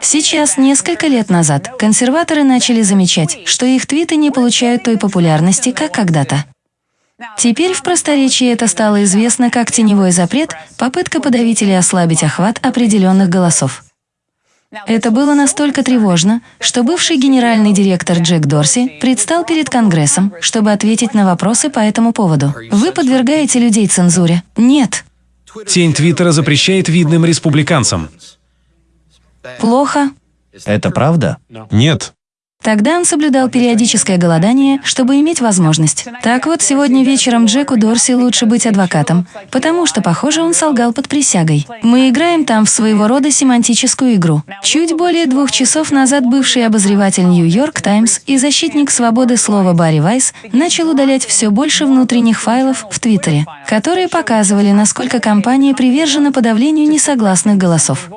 Сейчас, несколько лет назад, консерваторы начали замечать, что их твиты не получают той популярности, как когда-то. Теперь в просторечии это стало известно как теневой запрет, попытка подавить или ослабить охват определенных голосов. Это было настолько тревожно, что бывший генеральный директор Джек Дорси предстал перед Конгрессом, чтобы ответить на вопросы по этому поводу. Вы подвергаете людей цензуре? Нет. Тень Твиттера запрещает видным республиканцам. Плохо. Это правда? Нет. Тогда он соблюдал периодическое голодание, чтобы иметь возможность. Так вот, сегодня вечером Джеку Дорси лучше быть адвокатом, потому что, похоже, он солгал под присягой. Мы играем там в своего рода семантическую игру. Чуть более двух часов назад бывший обозреватель Нью-Йорк Таймс и защитник свободы слова Барри Вайс начал удалять все больше внутренних файлов в Твиттере, которые показывали, насколько компания привержена подавлению несогласных голосов.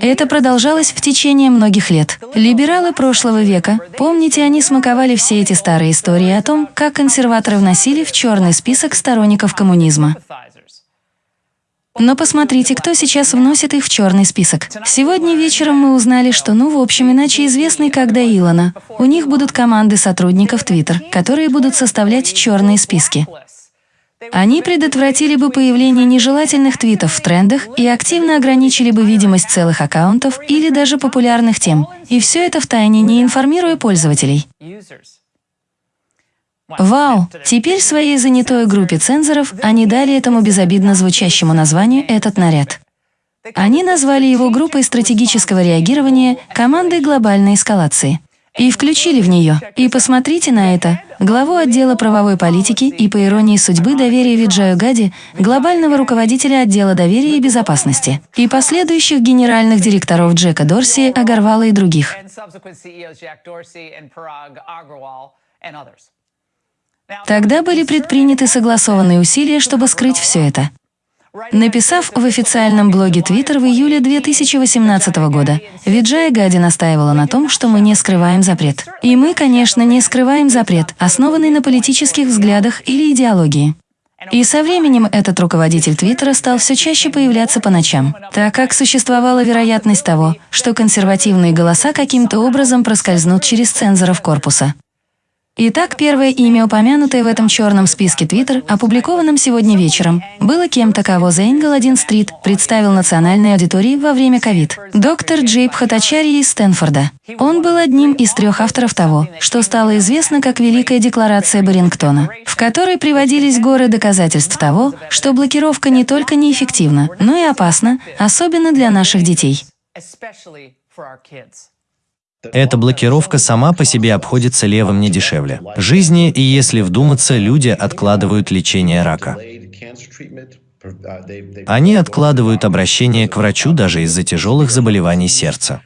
Это продолжалось в течение многих лет. Либералы прошлого века помните, они смаковали все эти старые истории о том, как консерваторы вносили в черный список сторонников коммунизма. Но посмотрите, кто сейчас вносит их в черный список. Сегодня вечером мы узнали, что, ну, в общем, иначе известный как Илона. У них будут команды сотрудников Twitter, которые будут составлять черные списки. Они предотвратили бы появление нежелательных твитов в трендах и активно ограничили бы видимость целых аккаунтов или даже популярных тем, и все это в тайне, не информируя пользователей. Вау! Теперь своей занятой группе цензоров они дали этому безобидно звучащему названию этот наряд. Они назвали его группой стратегического реагирования командой глобальной эскалации и включили в нее. И посмотрите на это. Главу отдела правовой политики и, по иронии судьбы, доверия Виджаю Гади, глобального руководителя отдела доверия и безопасности, и последующих генеральных директоров Джека Дорси, Агарвала и других. Тогда были предприняты согласованные усилия, чтобы скрыть все это. Написав в официальном блоге Twitter в июле 2018 года, Виджая Гади настаивала на том, что мы не скрываем запрет. И мы, конечно, не скрываем запрет, основанный на политических взглядах или идеологии. И со временем этот руководитель Твиттера стал все чаще появляться по ночам, так как существовала вероятность того, что консервативные голоса каким-то образом проскользнут через цензоров корпуса. Итак, первое имя, упомянутое в этом черном списке Twitter, опубликованном сегодня вечером, было кем-то, кого The 1 Street представил национальной аудитории во время ковид. Доктор Джейб Хатачари из Стэнфорда. Он был одним из трех авторов того, что стало известно как Великая декларация Барингтона, в которой приводились горы доказательств того, что блокировка не только неэффективна, но и опасна, особенно для наших детей. Эта блокировка сама по себе обходится левым не дешевле. Жизни, и если вдуматься, люди откладывают лечение рака. Они откладывают обращение к врачу даже из-за тяжелых заболеваний сердца.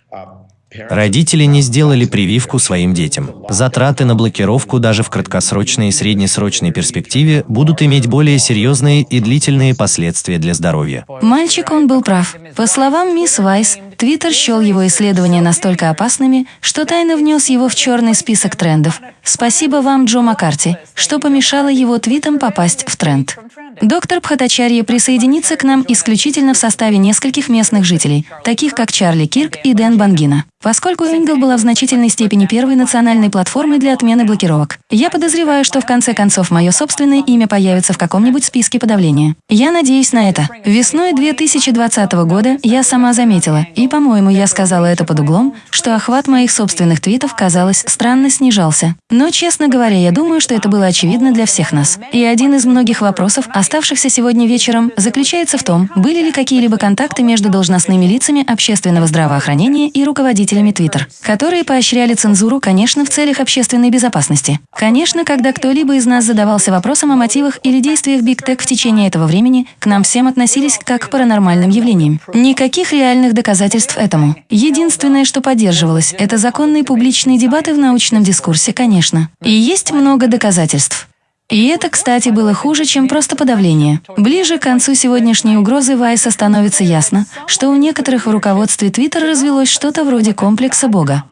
Родители не сделали прививку своим детям. Затраты на блокировку даже в краткосрочной и среднесрочной перспективе будут иметь более серьезные и длительные последствия для здоровья. Мальчик, он был прав. По словам мисс Вайс, Твиттер счел его исследования настолько опасными, что тайно внес его в черный список трендов. Спасибо вам, Джо Маккарти, что помешало его твитам попасть в тренд. Доктор Пхатачарья присоединится к нам исключительно в составе нескольких местных жителей, таких как Чарли Кирк и Дэн Бангина, поскольку Энгл была в значительной степени первой национальной платформой для отмены блокировок. Я подозреваю, что в конце концов мое собственное имя появится в каком-нибудь списке подавления. Я надеюсь на это. Весной 2020 года я сама заметила, и, по-моему, я сказала это под углом, что охват моих собственных твитов, казалось, странно снижался. Но, честно говоря, я думаю, что это было очевидно для всех нас. И один из многих вопросов, оставшихся сегодня вечером, заключается в том, были ли какие-либо контакты между должностными лицами общественного здравоохранения и руководителями Twitter, которые поощряли цензуру, конечно, в целях общественной безопасности. Конечно, когда кто-либо из нас задавался вопросом о мотивах или действиях Big Tech в течение этого времени, к нам всем относились как к паранормальным явлениям. Никаких реальных доказательств этому. Единственное, что поддерживалось, это законные публичные дебаты в научном дискурсе, конечно. И есть много доказательств. И это, кстати, было хуже, чем просто подавление. Ближе к концу сегодняшней угрозы Вайса становится ясно, что у некоторых в руководстве Твиттер развелось что-то вроде комплекса Бога.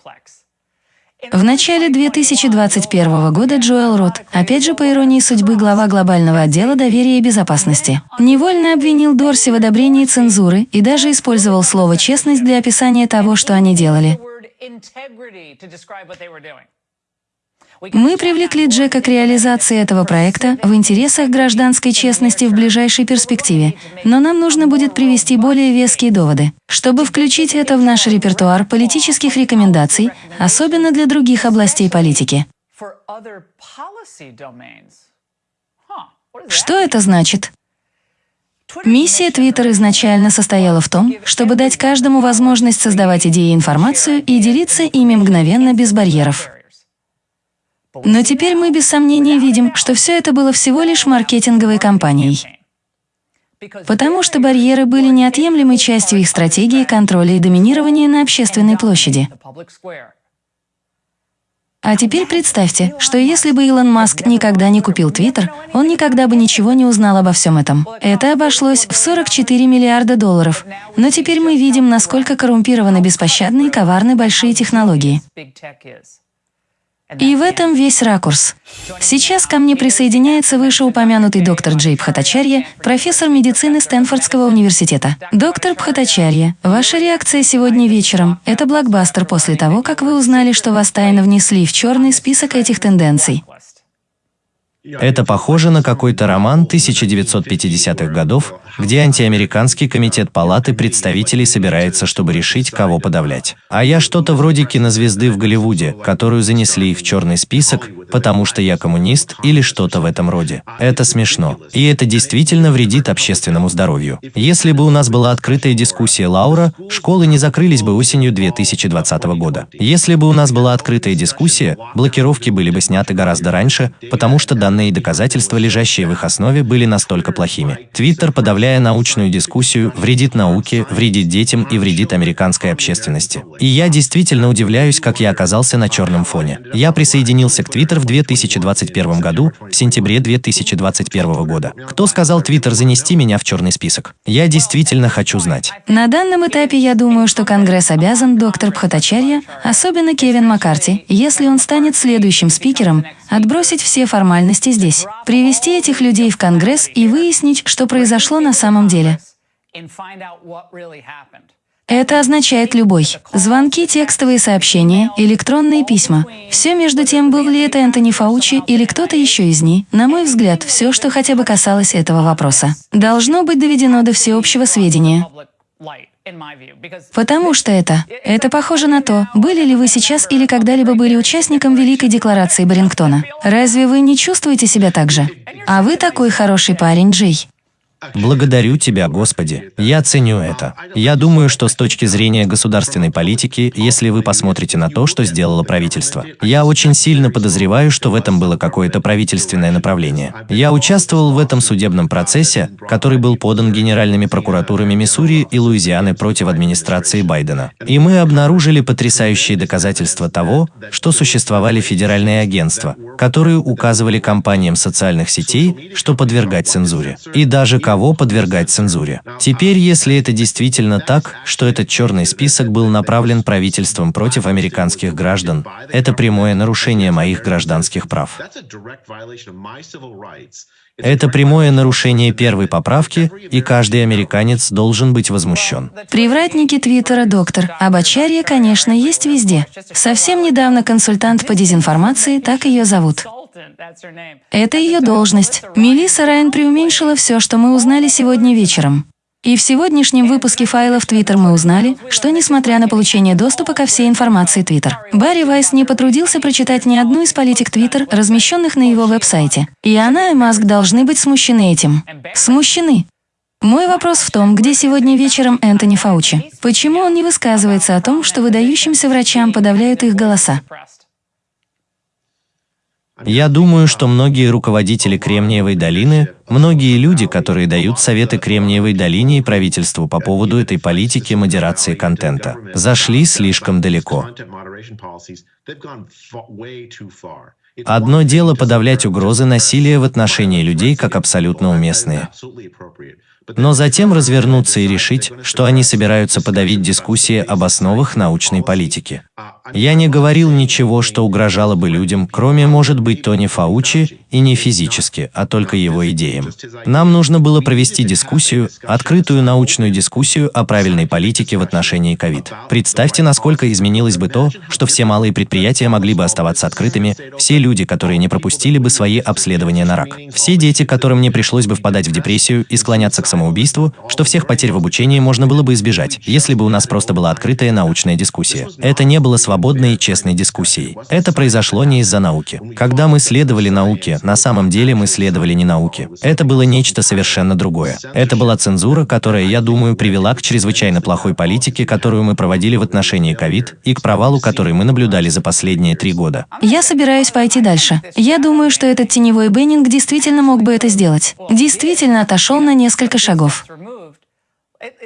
В начале 2021 года Джоэл Рот, опять же по иронии судьбы глава глобального отдела доверия и безопасности, невольно обвинил Дорси в одобрении цензуры и даже использовал слово «честность» для описания того, что они делали. Мы привлекли Джека к реализации этого проекта в интересах гражданской честности в ближайшей перспективе, но нам нужно будет привести более веские доводы, чтобы включить это в наш репертуар политических рекомендаций, особенно для других областей политики. Что это значит? Миссия Twitter изначально состояла в том, чтобы дать каждому возможность создавать идеи и информацию и делиться ими мгновенно без барьеров. Но теперь мы без сомнения видим, что все это было всего лишь маркетинговой кампанией. Потому что барьеры были неотъемлемой частью их стратегии контроля и доминирования на общественной площади. А теперь представьте, что если бы Илон Маск никогда не купил Твиттер, он никогда бы ничего не узнал обо всем этом. Это обошлось в 44 миллиарда долларов. Но теперь мы видим, насколько коррумпированы, беспощадны и коварны большие технологии. И в этом весь ракурс. Сейчас ко мне присоединяется вышеупомянутый доктор Джей Пхатачарья, профессор медицины Стэнфордского университета. Доктор Пхатачарья, ваша реакция сегодня вечером – это блокбастер после того, как вы узнали, что вас тайно внесли в черный список этих тенденций. Это похоже на какой-то роман 1950-х годов, где антиамериканский комитет палаты представителей собирается, чтобы решить, кого подавлять. А я что-то вроде кинозвезды в Голливуде, которую занесли в черный список, потому что я коммунист или что-то в этом роде. Это смешно. И это действительно вредит общественному здоровью. Если бы у нас была открытая дискуссия Лаура, школы не закрылись бы осенью 2020 года. Если бы у нас была открытая дискуссия, блокировки были бы сняты гораздо раньше, потому что данные доказательства, лежащие в их основе, были настолько плохими. Твиттер подавляя научную дискуссию, вредит науке, вредит детям и вредит американской общественности. И я действительно удивляюсь, как я оказался на черном фоне. Я присоединился к Twitter в 2021 году, в сентябре 2021 года. Кто сказал Twitter занести меня в черный список? Я действительно хочу знать. На данном этапе я думаю, что Конгресс обязан доктор Пхатачарья, особенно Кевин Маккарти, если он станет следующим спикером, отбросить все формальности здесь, привести этих людей в Конгресс и выяснить, что произошло на самом деле. Это означает любой. Звонки, текстовые сообщения, электронные письма. Все между тем, был ли это Энтони Фаучи или кто-то еще из них, на мой взгляд, все, что хотя бы касалось этого вопроса, должно быть доведено до всеобщего сведения. Потому что это, это похоже на то, были ли вы сейчас или когда-либо были участником Великой Декларации Барингтона. Разве вы не чувствуете себя так же? А вы такой хороший парень, Джей. Благодарю Тебя, Господи. Я ценю это. Я думаю, что с точки зрения государственной политики, если вы посмотрите на то, что сделало правительство, я очень сильно подозреваю, что в этом было какое-то правительственное направление. Я участвовал в этом судебном процессе, который был подан генеральными прокуратурами Миссури и Луизианы против администрации Байдена. И мы обнаружили потрясающие доказательства того, что существовали федеральные агентства, которые указывали компаниям социальных сетей, что подвергать цензуре. И даже кого подвергать цензуре. Теперь, если это действительно так, что этот черный список был направлен правительством против американских граждан, это прямое нарушение моих гражданских прав. Это прямое нарушение первой поправки, и каждый американец должен быть возмущен. Привратники Твиттера, доктор. Обочарье, конечно, есть везде. Совсем недавно консультант по дезинформации, так ее зовут. Это ее должность. Мелисса Райан преуменьшила все, что мы узнали сегодня вечером. И в сегодняшнем выпуске файлов Twitter мы узнали, что несмотря на получение доступа ко всей информации Twitter, Барри Вайс не потрудился прочитать ни одну из политик Twitter, размещенных на его веб-сайте. И она и Маск должны быть смущены этим. Смущены. Мой вопрос в том, где сегодня вечером Энтони Фаучи. Почему он не высказывается о том, что выдающимся врачам подавляют их голоса? Я думаю, что многие руководители Кремниевой долины, многие люди, которые дают советы Кремниевой долине и правительству по поводу этой политики модерации контента, зашли слишком далеко. Одно дело подавлять угрозы насилия в отношении людей как абсолютно уместные. Но затем развернуться и решить, что они собираются подавить дискуссии об основах научной политики. Я не говорил ничего, что угрожало бы людям, кроме, может быть, Тони Фаучи, и не физически, а только его идеям. Нам нужно было провести дискуссию, открытую научную дискуссию о правильной политике в отношении ковид. Представьте, насколько изменилось бы то, что все малые предприятия могли бы оставаться открытыми, все люди, которые не пропустили бы свои обследования на рак, все дети, которым не пришлось бы впадать в депрессию и склоняться к самоубийству, что всех потерь в обучении можно было бы избежать, если бы у нас просто была открытая научная дискуссия. Это не было свободно свободной и честной дискуссией. Это произошло не из-за науки. Когда мы следовали науке, на самом деле мы следовали не науке. Это было нечто совершенно другое. Это была цензура, которая, я думаю, привела к чрезвычайно плохой политике, которую мы проводили в отношении ковид, и к провалу, который мы наблюдали за последние три года. Я собираюсь пойти дальше. Я думаю, что этот теневой Беннинг действительно мог бы это сделать. Действительно отошел на несколько шагов.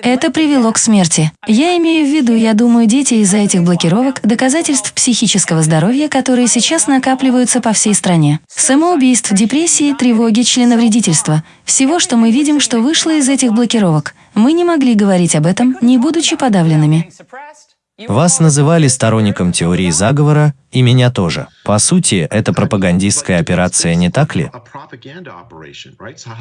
Это привело к смерти. Я имею в виду, я думаю, дети из-за этих блокировок, доказательств психического здоровья, которые сейчас накапливаются по всей стране. Самоубийств, депрессии, тревоги, членовредительства. Всего, что мы видим, что вышло из этих блокировок. Мы не могли говорить об этом, не будучи подавленными. Вас называли сторонником теории заговора, и меня тоже. По сути, это пропагандистская операция, не так ли?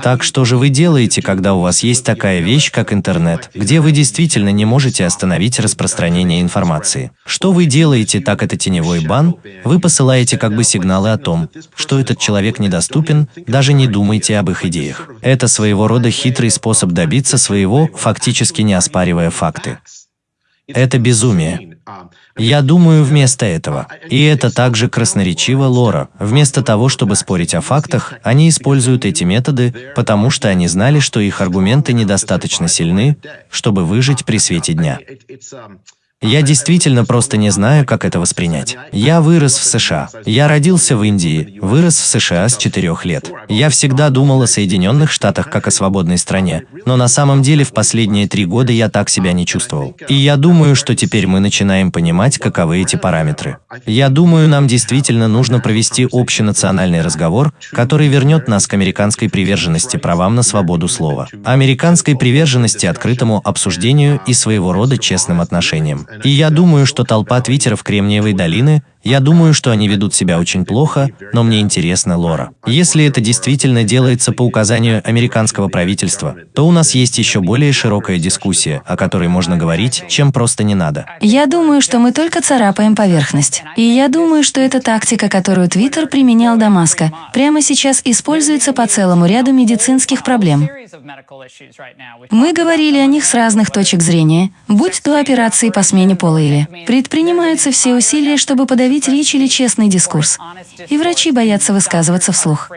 Так что же вы делаете, когда у вас есть такая вещь, как интернет, где вы действительно не можете остановить распространение информации? Что вы делаете, так это теневой бан? Вы посылаете как бы сигналы о том, что этот человек недоступен, даже не думайте об их идеях. Это своего рода хитрый способ добиться своего, фактически не оспаривая факты. Это безумие. Я думаю вместо этого. И это также красноречиво Лора. Вместо того, чтобы спорить о фактах, они используют эти методы, потому что они знали, что их аргументы недостаточно сильны, чтобы выжить при свете дня. Я действительно просто не знаю, как это воспринять. Я вырос в США. Я родился в Индии, вырос в США с четырех лет. Я всегда думал о Соединенных Штатах как о свободной стране, но на самом деле в последние три года я так себя не чувствовал. И я думаю, что теперь мы начинаем понимать, каковы эти параметры. Я думаю, нам действительно нужно провести общенациональный разговор, который вернет нас к американской приверженности правам на свободу слова, американской приверженности открытому обсуждению и своего рода честным отношениям. И я думаю, что толпа твиттеров Кремниевой долины я думаю, что они ведут себя очень плохо, но мне интересно Лора. Если это действительно делается по указанию американского правительства, то у нас есть еще более широкая дискуссия, о которой можно говорить, чем просто не надо. Я думаю, что мы только царапаем поверхность. И я думаю, что эта тактика, которую Твиттер применял до Маска, прямо сейчас используется по целому ряду медицинских проблем. Мы говорили о них с разных точек зрения, будь то операции по смене пола или предпринимаются все усилия, чтобы подавить остановить речь или честный дискурс. И врачи боятся высказываться вслух.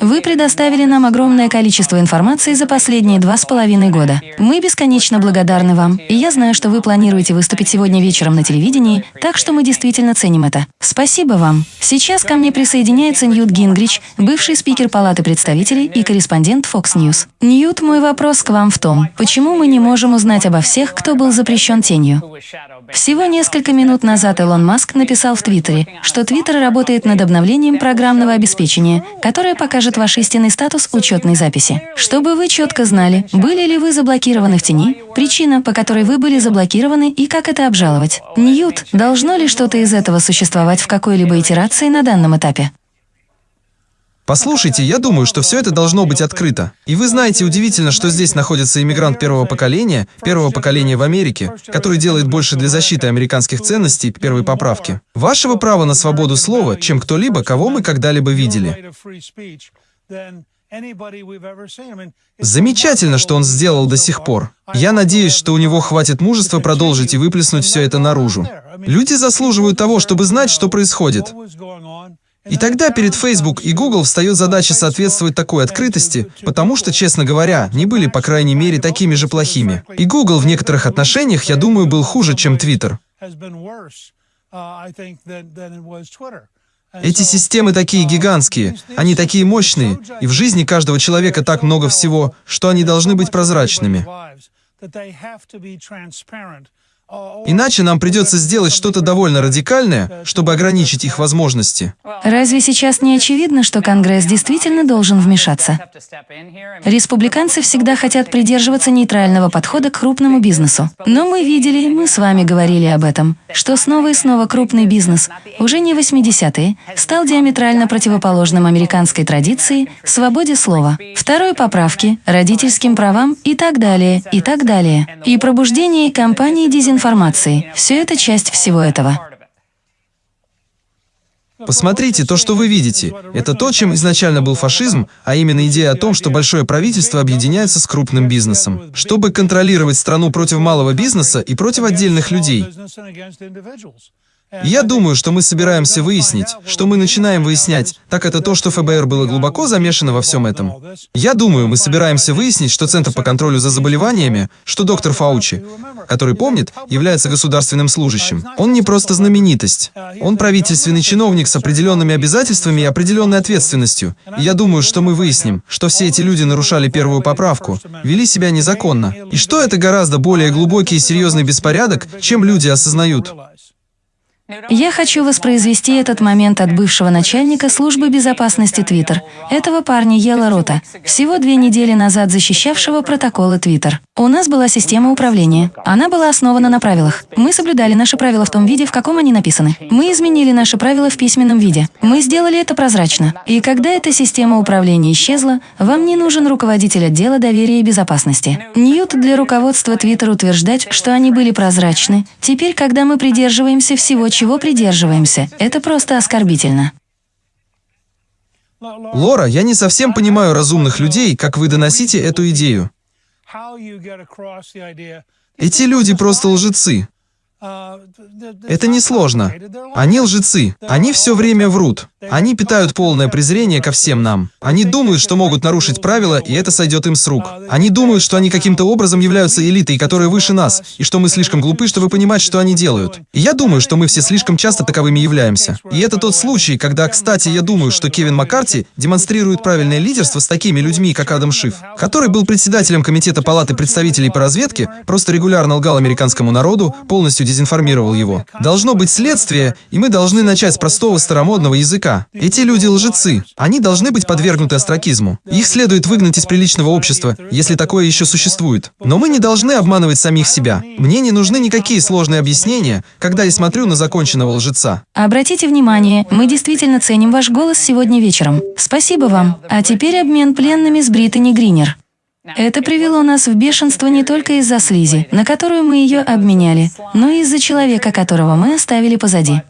Вы предоставили нам огромное количество информации за последние два с половиной года. Мы бесконечно благодарны вам, и я знаю, что вы планируете выступить сегодня вечером на телевидении, так что мы действительно ценим это. Спасибо вам. Сейчас ко мне присоединяется Ньют Гингрич, бывший спикер Палаты представителей и корреспондент Fox News. Ньют, мой вопрос к вам в том, почему мы не можем узнать обо всех, кто был запрещен тенью? Всего несколько минут назад Илон Маск написал в Твиттере, что Твиттер работает над обновлением программного обеспечения приложение, которое покажет ваш истинный статус учетной записи. Чтобы вы четко знали, были ли вы заблокированы в тени, причина, по которой вы были заблокированы и как это обжаловать. Ньют, должно ли что-то из этого существовать в какой-либо итерации на данном этапе? Послушайте, я думаю, что все это должно быть открыто. И вы знаете, удивительно, что здесь находится иммигрант первого поколения, первого поколения в Америке, который делает больше для защиты американских ценностей первой поправки. Вашего права на свободу слова, чем кто-либо, кого мы когда-либо видели. Замечательно, что он сделал до сих пор. Я надеюсь, что у него хватит мужества продолжить и выплеснуть все это наружу. Люди заслуживают того, чтобы знать, что происходит. И тогда перед Facebook и Google встает задача соответствовать такой открытости, потому что, честно говоря, не были, по крайней мере, такими же плохими. И Google в некоторых отношениях, я думаю, был хуже, чем Twitter. Эти системы такие гигантские, они такие мощные, и в жизни каждого человека так много всего, что они должны быть прозрачными. Иначе нам придется сделать что-то довольно радикальное, чтобы ограничить их возможности. Разве сейчас не очевидно, что Конгресс действительно должен вмешаться? Республиканцы всегда хотят придерживаться нейтрального подхода к крупному бизнесу. Но мы видели, мы с вами говорили об этом, что снова и снова крупный бизнес, уже не 80-е, стал диаметрально противоположным американской традиции, свободе слова, второй поправке, родительским правам и так далее, и так далее. И пробуждение кампании дезинформации информации. Все это часть всего этого. Посмотрите, то, что вы видите, это то, чем изначально был фашизм, а именно идея о том, что большое правительство объединяется с крупным бизнесом, чтобы контролировать страну против малого бизнеса и против отдельных людей. Я думаю, что мы собираемся выяснить, что мы начинаем выяснять, так это то, что ФБР было глубоко замешано во всем этом. Я думаю, мы собираемся выяснить, что Центр по контролю за заболеваниями, что доктор Фаучи, который помнит, является государственным служащим. Он не просто знаменитость. Он правительственный чиновник с определенными обязательствами и определенной ответственностью. И я думаю, что мы выясним, что все эти люди нарушали первую поправку, вели себя незаконно. И что это гораздо более глубокий и серьезный беспорядок, чем люди осознают. Я хочу воспроизвести этот момент от бывшего начальника службы безопасности Твиттер, этого парня Ела Рота, всего две недели назад защищавшего протоколы Твиттер. У нас была система управления. Она была основана на правилах. Мы соблюдали наши правила в том виде, в каком они написаны. Мы изменили наши правила в письменном виде. Мы сделали это прозрачно. И когда эта система управления исчезла, вам не нужен руководитель отдела доверия и безопасности. Ньют для руководства Твиттер утверждать, что они были прозрачны. Теперь, когда мы придерживаемся всего чего придерживаемся. Это просто оскорбительно. Лора, я не совсем понимаю разумных людей, как вы доносите эту идею. Эти люди просто лжецы. Это несложно. Они лжецы. Они все время врут. Они питают полное презрение ко всем нам. Они думают, что могут нарушить правила, и это сойдет им с рук. Они думают, что они каким-то образом являются элитой, которая выше нас, и что мы слишком глупы, чтобы понимать, что они делают. И я думаю, что мы все слишком часто таковыми являемся. И это тот случай, когда, кстати, я думаю, что Кевин Маккарти демонстрирует правильное лидерство с такими людьми, как Адам Шиф, который был председателем Комитета Палаты представителей по разведке, просто регулярно лгал американскому народу, полностью дезинформировал его. Должно быть следствие, и мы должны начать с простого старомодного языка. Эти люди лжецы. Они должны быть подвергнуты остракизму. Их следует выгнать из приличного общества, если такое еще существует. Но мы не должны обманывать самих себя. Мне не нужны никакие сложные объяснения, когда я смотрю на законченного лжеца. Обратите внимание, мы действительно ценим ваш голос сегодня вечером. Спасибо вам. А теперь обмен пленными с Британи Гринер. Это привело нас в бешенство не только из-за слизи, на которую мы ее обменяли, но и из-за человека, которого мы оставили позади.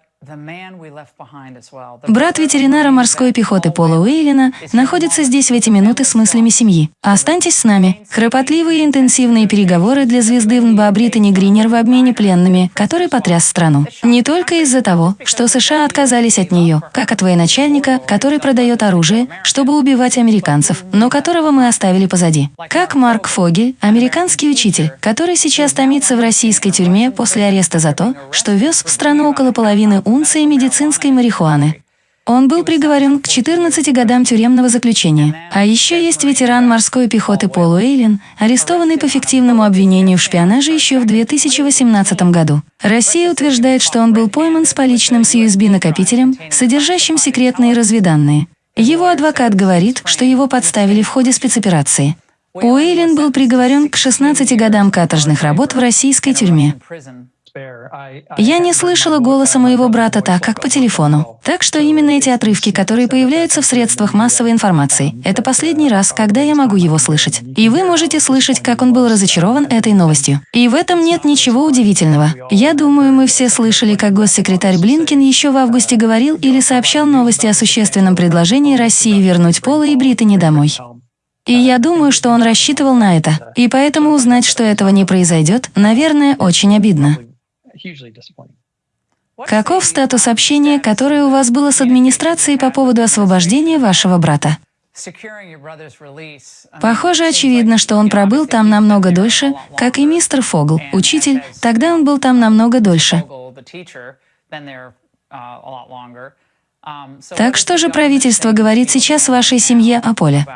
Брат ветеринара морской пехоты Пола Уэйлина находится здесь в эти минуты с мыслями семьи. Останьтесь с нами. Хропотливые и интенсивные переговоры для звезды ВНБА Британи Гринер в обмене пленными, который потряс страну. Не только из-за того, что США отказались от нее, как от военачальника, который продает оружие, чтобы убивать американцев, но которого мы оставили позади. Как Марк Фогель, американский учитель, который сейчас томится в российской тюрьме после ареста за то, что вез в страну около половины унции медицинской марихуаны. Он был приговорен к 14 годам тюремного заключения. А еще есть ветеран морской пехоты Пол Уэйлин, арестованный по фиктивному обвинению в шпионаже еще в 2018 году. Россия утверждает, что он был пойман с поличным с USB-накопителем, содержащим секретные разведанные. Его адвокат говорит, что его подставили в ходе спецоперации. Уэйлин был приговорен к 16 годам каторжных работ в российской тюрьме. Я не слышала голоса моего брата так, как по телефону. Так что именно эти отрывки, которые появляются в средствах массовой информации, это последний раз, когда я могу его слышать. И вы можете слышать, как он был разочарован этой новостью. И в этом нет ничего удивительного. Я думаю, мы все слышали, как госсекретарь Блинкин еще в августе говорил или сообщал новости о существенном предложении России вернуть Пола и Британи домой. И я думаю, что он рассчитывал на это. И поэтому узнать, что этого не произойдет, наверное, очень обидно. Каков статус общения, которое у вас было с администрацией по поводу освобождения вашего брата? Похоже, очевидно, что он пробыл там намного дольше, как и мистер Фогл, учитель, тогда он был там намного дольше. Так что же правительство говорит сейчас вашей семье о Поле?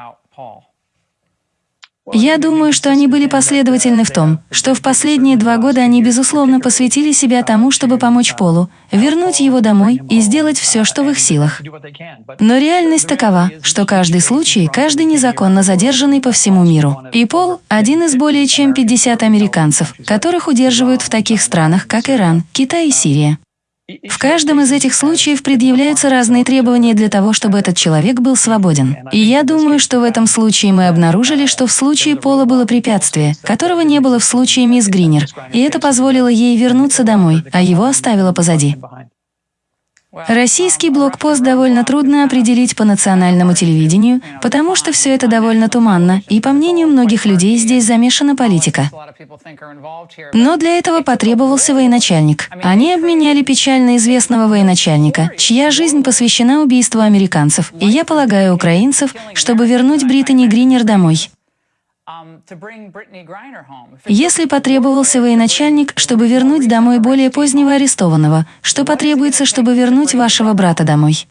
Я думаю, что они были последовательны в том, что в последние два года они, безусловно, посвятили себя тому, чтобы помочь Полу, вернуть его домой и сделать все, что в их силах. Но реальность такова, что каждый случай, каждый незаконно задержанный по всему миру. И Пол – один из более чем 50 американцев, которых удерживают в таких странах, как Иран, Китай и Сирия. В каждом из этих случаев предъявляются разные требования для того, чтобы этот человек был свободен. И я думаю, что в этом случае мы обнаружили, что в случае Пола было препятствие, которого не было в случае мисс Гринер, и это позволило ей вернуться домой, а его оставило позади. Российский блокпост довольно трудно определить по национальному телевидению, потому что все это довольно туманно, и по мнению многих людей здесь замешана политика. Но для этого потребовался военачальник. Они обменяли печально известного военачальника, чья жизнь посвящена убийству американцев, и я полагаю украинцев, чтобы вернуть Британи Гринер домой. Если потребовался военачальник, чтобы вернуть домой более позднего арестованного, что потребуется, чтобы вернуть вашего брата домой?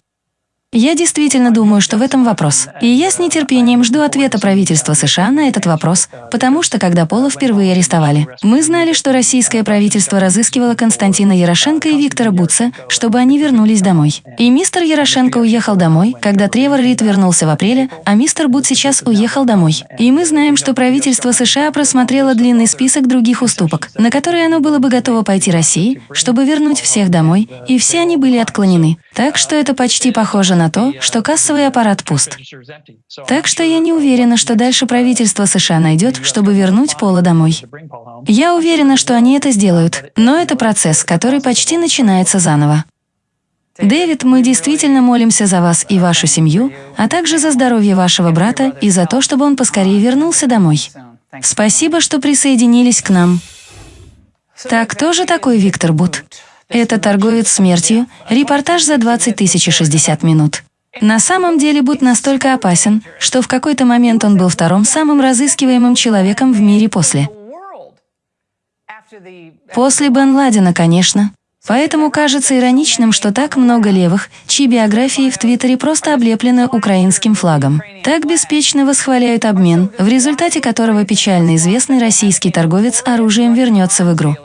Я действительно думаю, что в этом вопрос. И я с нетерпением жду ответа правительства США на этот вопрос, потому что когда Пола впервые арестовали, мы знали, что российское правительство разыскивало Константина Ярошенко и Виктора Буца, чтобы они вернулись домой. И мистер Ярошенко уехал домой, когда Тревор Рид вернулся в апреле, а мистер Бут сейчас уехал домой. И мы знаем, что правительство США просмотрело длинный список других уступок, на которые оно было бы готово пойти России, чтобы вернуть всех домой, и все они были отклонены. Так что это почти похоже на то, что кассовый аппарат пуст. Так что я не уверена, что дальше правительство США найдет, чтобы вернуть Пола домой. Я уверена, что они это сделают, но это процесс, который почти начинается заново. Дэвид, мы действительно молимся за вас и вашу семью, а также за здоровье вашего брата и за то, чтобы он поскорее вернулся домой. Спасибо, что присоединились к нам. Так, кто же такой Виктор Бут? Это торговец смертью, репортаж за 20 тысяч 60 минут. На самом деле Бут настолько опасен, что в какой-то момент он был вторым самым разыскиваемым человеком в мире после. После Бен Ладена, конечно. Поэтому кажется ироничным, что так много левых, чьи биографии в Твиттере просто облеплены украинским флагом. Так беспечно восхваляют обмен, в результате которого печально известный российский торговец оружием вернется в игру.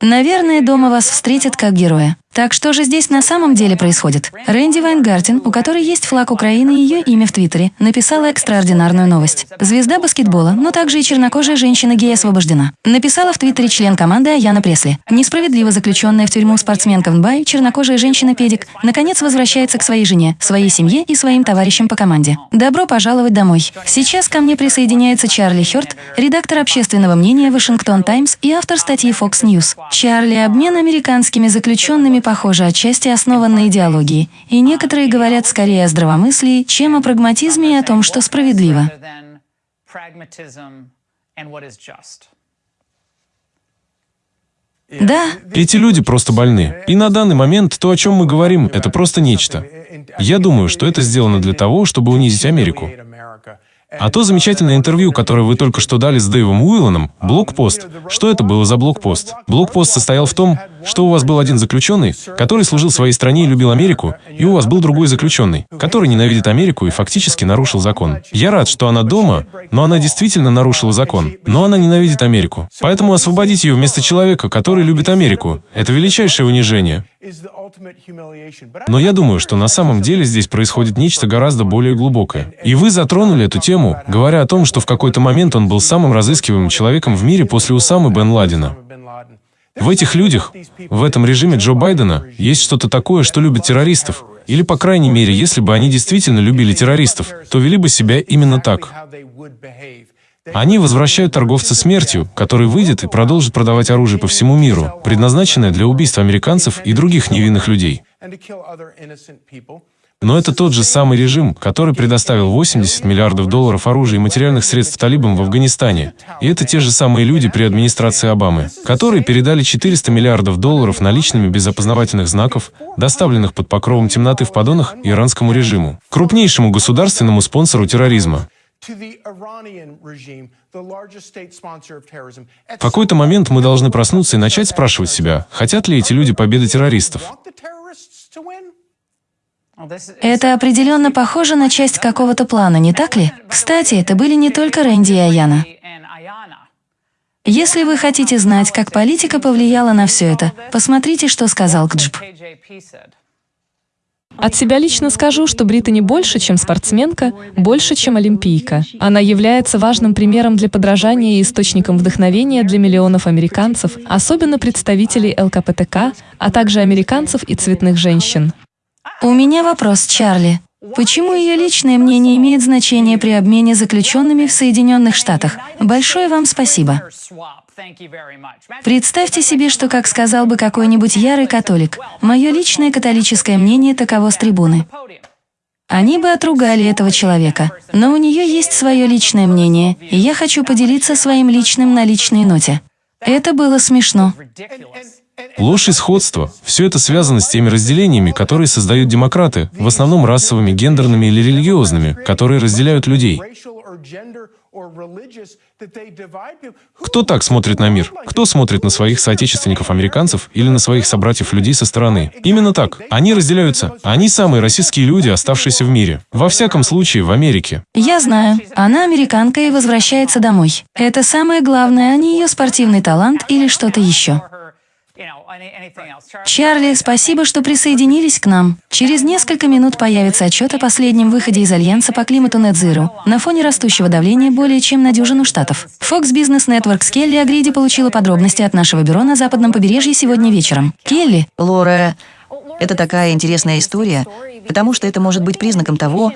Наверное, дома вас встретят как героя. Так что же здесь на самом деле происходит? Рэнди Вайнгартен, у которой есть флаг Украины и ее имя в Твиттере, написала экстраординарную новость. Звезда баскетбола, но также и чернокожая женщина-гей освобождена. Написала в Твиттере член команды Аяна Пресли. Несправедливо заключенная в тюрьму спортсменка в Нбай, чернокожая женщина-педик, наконец возвращается к своей жене, своей семье и своим товарищам по команде. Добро пожаловать домой. Сейчас ко мне присоединяется Чарли Хёрт, редактор общественного мнения Вашингтон Таймс и автор статьи Fox News. Чарли, обмен американскими заключенными похоже, отчасти основан на идеологии, и некоторые говорят скорее о здравомыслии, чем о прагматизме и о том, что справедливо. Да. Эти люди просто больны. И на данный момент то, о чем мы говорим, это просто нечто. Я думаю, что это сделано для того, чтобы унизить Америку. А то замечательное интервью, которое вы только что дали с Дэйвом Уилланом, блокпост. Что это было за блокпост? Блокпост состоял в том, что у вас был один заключенный, который служил своей стране и любил Америку, и у вас был другой заключенный, который ненавидит Америку и фактически нарушил закон. Я рад, что она дома, но она действительно нарушила закон. Но она ненавидит Америку. Поэтому освободить ее вместо человека, который любит Америку, это величайшее унижение. Но я думаю, что на самом деле здесь происходит нечто гораздо более глубокое. И вы затронули эту тему, говоря о том, что в какой-то момент он был самым разыскиваемым человеком в мире после Усамы Бен Ладена. В этих людях, в этом режиме Джо Байдена, есть что-то такое, что любит террористов. Или, по крайней мере, если бы они действительно любили террористов, то вели бы себя именно так. Они возвращают торговца смертью, который выйдет и продолжит продавать оружие по всему миру, предназначенное для убийства американцев и других невинных людей. Но это тот же самый режим, который предоставил 80 миллиардов долларов оружия и материальных средств талибам в Афганистане. И это те же самые люди при администрации Обамы, которые передали 400 миллиардов долларов наличными без опознавательных знаков, доставленных под покровом темноты в подонах иранскому режиму, крупнейшему государственному спонсору терроризма. В какой-то момент мы должны проснуться и начать спрашивать себя, хотят ли эти люди победы террористов. Это определенно похоже на часть какого-то плана, не так ли? Кстати, это были не только Рэнди и Аяна. Если вы хотите знать, как политика повлияла на все это, посмотрите, что сказал Кджб. От себя лично скажу, что Британи больше, чем спортсменка, больше, чем олимпийка. Она является важным примером для подражания и источником вдохновения для миллионов американцев, особенно представителей ЛКПТК, а также американцев и цветных женщин. У меня вопрос, Чарли. Почему ее личное мнение имеет значение при обмене заключенными в Соединенных Штатах? Большое вам спасибо. Представьте себе, что, как сказал бы какой-нибудь ярый католик, мое личное католическое мнение таково с трибуны. Они бы отругали этого человека, но у нее есть свое личное мнение, и я хочу поделиться своим личным на личной ноте. Это было смешно. Ложь и сходство – все это связано с теми разделениями, которые создают демократы, в основном расовыми, гендерными или религиозными, которые разделяют людей. Кто так смотрит на мир? Кто смотрит на своих соотечественников-американцев или на своих собратьев-людей со стороны? Именно так. Они разделяются. Они самые российские люди, оставшиеся в мире. Во всяком случае, в Америке. Я знаю. Она американка и возвращается домой. Это самое главное, а не ее спортивный талант или что-то еще. Чарли, спасибо, что присоединились к нам. Через несколько минут появится отчет о последнем выходе из Альянса по климату Zero на фоне растущего давления более чем на дюжину штатов. Fox Business Network с Келли Агриди получила подробности от нашего бюро на западном побережье сегодня вечером. Келли. Лора, это такая интересная история, потому что это может быть признаком того,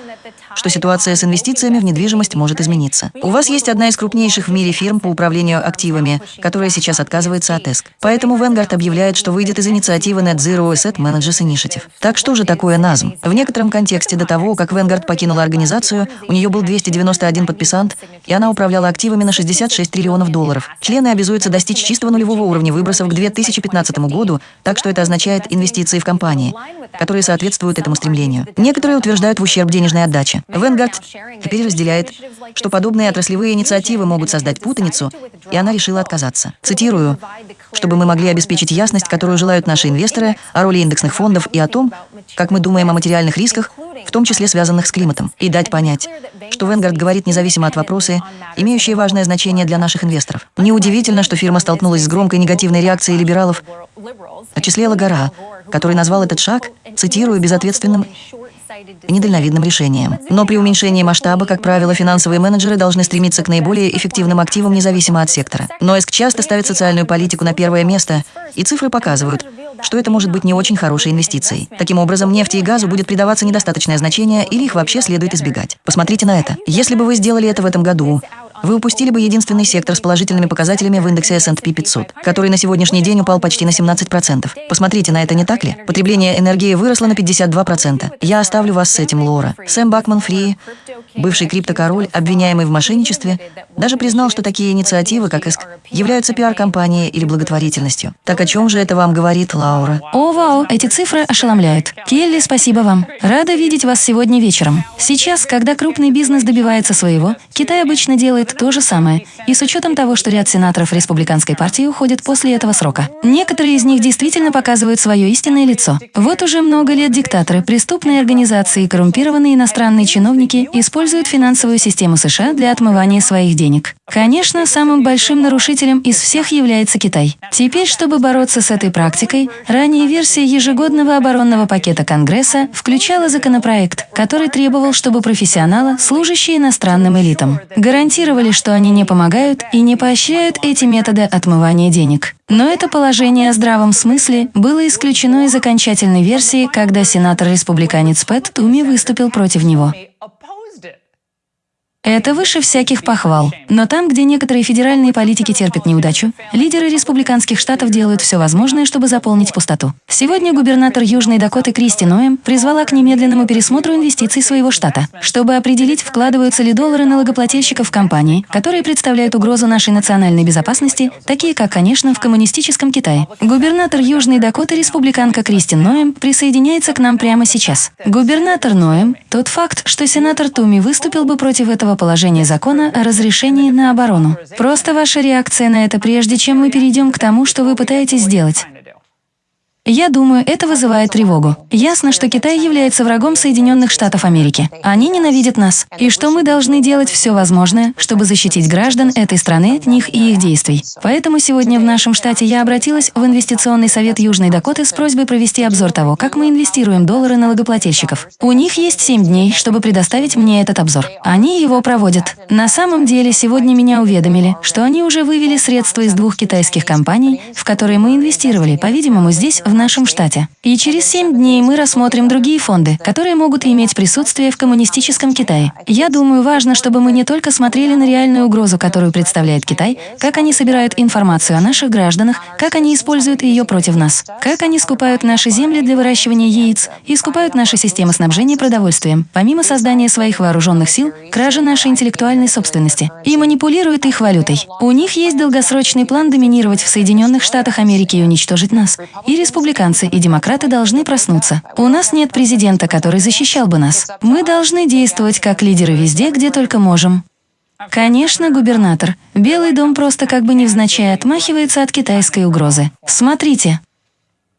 что ситуация с инвестициями в недвижимость может измениться. У вас есть одна из крупнейших в мире фирм по управлению активами, которая сейчас отказывается от ЭСК. Поэтому Vanguard объявляет, что выйдет из инициативы Net Zero Asset Managers Initiative. Так что же такое НАЗМ? В некотором контексте до того, как Vanguard покинула организацию, у нее был 291 подписант, и она управляла активами на 66 триллионов долларов. Члены обязуются достичь чистого нулевого уровня выбросов к 2015 году, так что это означает инвестиции в компании, которые соответствуют этому стремлению. Некоторые утверждают в ущерб денежной отдаче. Венгард теперь разделяет, что подобные отраслевые инициативы могут создать путаницу, и она решила отказаться. Цитирую, «чтобы мы могли обеспечить ясность, которую желают наши инвесторы, о роли индексных фондов и о том, как мы думаем о материальных рисках, в том числе связанных с климатом, и дать понять, что Венгард говорит независимо от вопросы, имеющие важное значение для наших инвесторов. Неудивительно, что фирма столкнулась с громкой негативной реакцией либералов. О числе Лагара, который назвал этот шаг, цитирую, безответственным недальновидным решением. Но при уменьшении масштаба, как правило, финансовые менеджеры должны стремиться к наиболее эффективным активам независимо от сектора. Но ЭСК часто ставит социальную политику на первое место, и цифры показывают, что это может быть не очень хорошей инвестицией. Таким образом, нефти и газу будет придаваться недостаточное значение или их вообще следует избегать. Посмотрите на это. Если бы вы сделали это в этом году, вы упустили бы единственный сектор с положительными показателями в индексе S&P 500, который на сегодняшний день упал почти на 17%. Посмотрите на это, не так ли? Потребление энергии выросло на 52%. Я оставлю вас с этим, Лора. Сэм Бакман Фри, бывший криптокороль, обвиняемый в мошенничестве, даже признал, что такие инициативы, как ИСК, являются пиар-компанией или благотворительностью. Так о чем же это вам говорит Лаура? О, вау, эти цифры ошеломляют. Келли, спасибо вам. Рада видеть вас сегодня вечером. Сейчас, когда крупный бизнес добивается своего, Китай обычно делает то же самое, и с учетом того, что ряд сенаторов республиканской партии уходят после этого срока. Некоторые из них действительно показывают свое истинное лицо. Вот уже много лет диктаторы, преступные организации и коррумпированные иностранные чиновники используют финансовую систему США для отмывания своих денег. Конечно, самым большим нарушителем из всех является Китай. Теперь, чтобы бороться с этой практикой, ранее версия ежегодного оборонного пакета Конгресса включала законопроект, который требовал, чтобы профессионалы, служащие иностранным элитам, гарантировали гарантировали, что они не помогают и не поощряют эти методы отмывания денег. Но это положение о здравом смысле было исключено из окончательной версии, когда сенатор-республиканец Пэт Туми выступил против него. Это выше всяких похвал. Но там, где некоторые федеральные политики терпят неудачу, лидеры республиканских штатов делают все возможное, чтобы заполнить пустоту. Сегодня губернатор Южной Дакоты Кристи Ноем призвала к немедленному пересмотру инвестиций своего штата, чтобы определить, вкладываются ли доллары налогоплательщиков в компании, которые представляют угрозу нашей национальной безопасности, такие как, конечно, в коммунистическом Китае. Губернатор Южной Дакоты, республиканка Кристи Ноем, присоединяется к нам прямо сейчас. Губернатор Ноем, тот факт, что сенатор Туми выступил бы против этого нового положения закона о разрешении на оборону. Просто ваша реакция на это, прежде чем мы перейдем к тому, что вы пытаетесь сделать. Я думаю, это вызывает тревогу. Ясно, что Китай является врагом Соединенных Штатов Америки. Они ненавидят нас. И что мы должны делать все возможное, чтобы защитить граждан этой страны от них и их действий. Поэтому сегодня в нашем штате я обратилась в Инвестиционный совет Южной Дакоты с просьбой провести обзор того, как мы инвестируем доллары налогоплательщиков. У них есть 7 дней, чтобы предоставить мне этот обзор. Они его проводят. На самом деле, сегодня меня уведомили, что они уже вывели средства из двух китайских компаний, в которые мы инвестировали, по-видимому, здесь, нашем штате. И через 7 дней мы рассмотрим другие фонды, которые могут иметь присутствие в коммунистическом Китае. Я думаю, важно, чтобы мы не только смотрели на реальную угрозу, которую представляет Китай, как они собирают информацию о наших гражданах, как они используют ее против нас, как они скупают наши земли для выращивания яиц и скупают наши системы снабжения продовольствием, помимо создания своих вооруженных сил, кражи нашей интеллектуальной собственности, и манипулируют их валютой. У них есть долгосрочный план доминировать в Соединенных Штатах Америки и уничтожить нас. И республика республиканцы и демократы должны проснуться. У нас нет президента, который защищал бы нас. Мы должны действовать как лидеры везде, где только можем. Конечно, губернатор. Белый дом просто как бы невзначай отмахивается от китайской угрозы. Смотрите.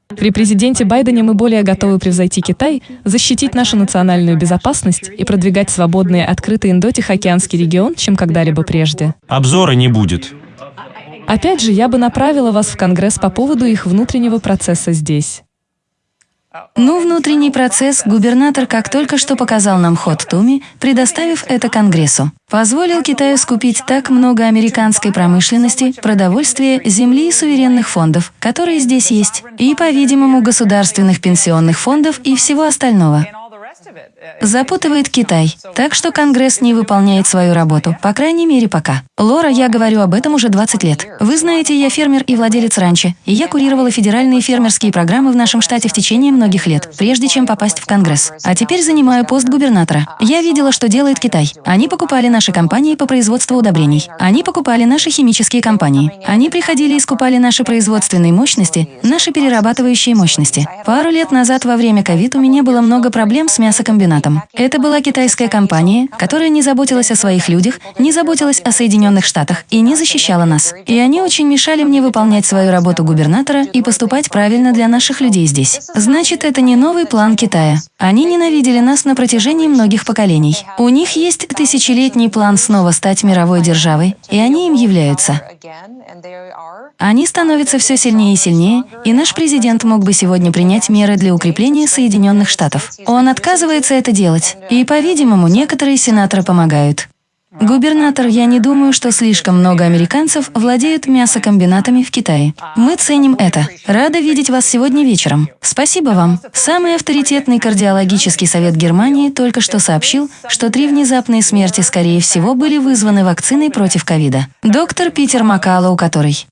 При президенте Байдене мы более готовы превзойти Китай, защитить нашу национальную безопасность и продвигать свободный и открытый Индо-Тихоокеанский регион, чем когда-либо прежде. Обзора не будет. Опять же, я бы направила вас в Конгресс по поводу их внутреннего процесса здесь. Ну, внутренний процесс губернатор, как только что показал нам ход Туми, предоставив это Конгрессу, позволил Китаю скупить так много американской промышленности, продовольствия, земли и суверенных фондов, которые здесь есть, и, по-видимому, государственных пенсионных фондов и всего остального запутывает Китай, так что Конгресс не выполняет свою работу, по крайней мере пока. Лора, я говорю об этом уже 20 лет. Вы знаете, я фермер и владелец ранчо, и я курировала федеральные фермерские программы в нашем штате в течение многих лет, прежде чем попасть в Конгресс. А теперь занимаю пост губернатора. Я видела, что делает Китай. Они покупали наши компании по производству удобрений. Они покупали наши химические компании. Они приходили и скупали наши производственные мощности, наши перерабатывающие мощности. Пару лет назад во время ковид у меня было много проблем с мясокомбинатом. Это была китайская компания, которая не заботилась о своих людях, не заботилась о Соединенных Штатах и не защищала нас. И они очень мешали мне выполнять свою работу губернатора и поступать правильно для наших людей здесь. Значит, это не новый план Китая. Они ненавидели нас на протяжении многих поколений. У них есть тысячелетний план снова стать мировой державой, и они им являются. Они становятся все сильнее и сильнее, и наш президент мог бы сегодня принять меры для укрепления Соединенных Штатов. Он отказывается это делать, и, по-видимому, некоторые сенаторы помогают. Губернатор, я не думаю, что слишком много американцев владеют мясокомбинатами в Китае. Мы ценим это. Рада видеть вас сегодня вечером. Спасибо вам. Самый авторитетный кардиологический совет Германии только что сообщил, что три внезапные смерти, скорее всего, были вызваны вакциной против ковида. Доктор Питер Макалоу, который